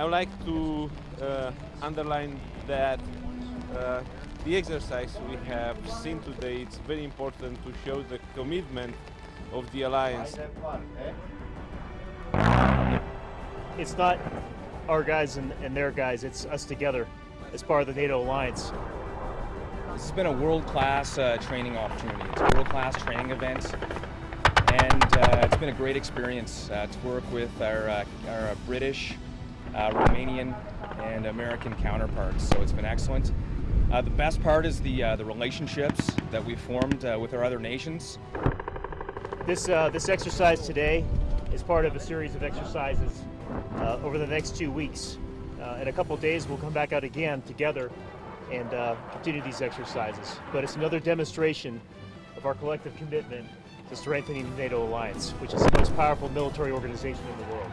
I would like to uh, underline that uh, the exercise we have seen today it's very important to show the commitment of the alliance. It's not our guys and, and their guys, it's us together as part of the NATO alliance. This has been a world-class uh, training opportunity. It's a world-class training event and uh, it's been a great experience uh, to work with our, uh, our uh, British, uh, Romanian and American counterparts. So it's been excellent. Uh, the best part is the, uh, the relationships that we've formed uh, with our other nations. This, uh, this exercise today is part of a series of exercises over the next two weeks. in a couple days we'll come back out again together and continue these exercises. But it's another demonstration of our collective commitment to strengthening the NATO alliance, which is the most powerful military organization in the world.